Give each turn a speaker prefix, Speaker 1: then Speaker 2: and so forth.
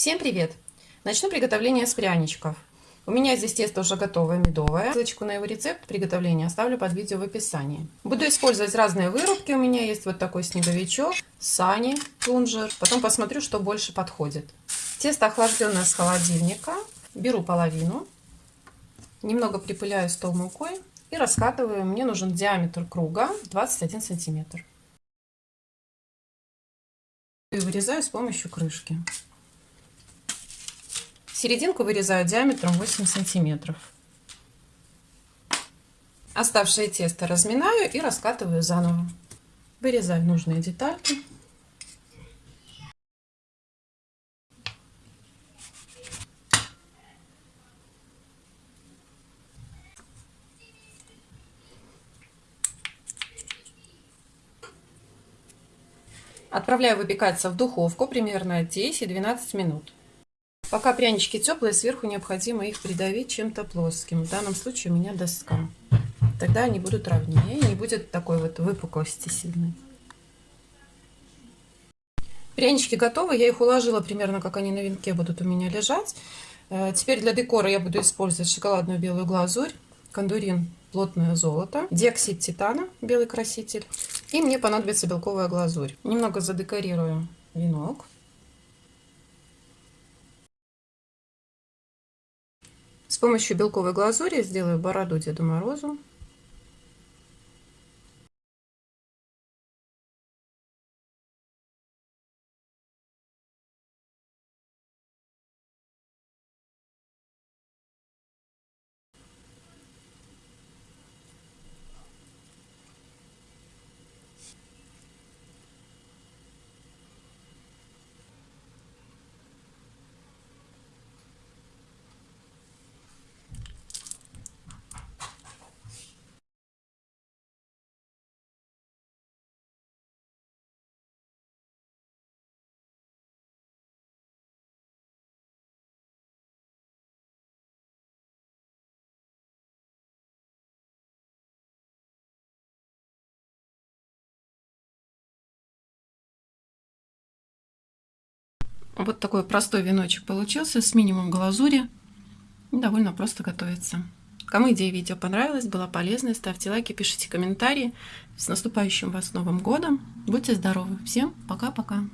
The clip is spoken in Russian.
Speaker 1: Всем привет! Начну приготовление с пряничков. У меня здесь тесто уже готовое, медовое. Ссылочку на его рецепт приготовления оставлю под видео в описании. Буду использовать разные вырубки. У меня есть вот такой снеговичок, сани, плунжер. Потом посмотрю, что больше подходит. Тесто охлажденное с холодильника. Беру половину. Немного припыляю стол мукой и раскатываю. Мне нужен диаметр круга 21 сантиметр. И вырезаю с помощью крышки. Серединку вырезаю диаметром 8 сантиметров. Оставшее тесто разминаю и раскатываю заново. Вырезаю нужные детальки. Отправляю выпекаться в духовку примерно 10-12 минут. Пока прянички теплые, сверху необходимо их придавить чем-то плоским. В данном случае у меня доска. Тогда они будут ровнее и не будет такой вот выпуклости сильной. Прянички готовы, я их уложила примерно, как они на венке будут у меня лежать. Э, теперь для декора я буду использовать шоколадную белую глазурь, кондурин плотное золото, диоксид титана, белый краситель. И мне понадобится белковая глазурь. Немного задекорирую венок. С помощью белковой глазури сделаю бороду Деду Морозу. Вот такой простой веночек получился с минимум глазури. Довольно просто готовится. Кому идея видео понравилась, была полезной, ставьте лайки, пишите комментарии. С наступающим вас Новым Годом. Будьте здоровы. Всем пока-пока.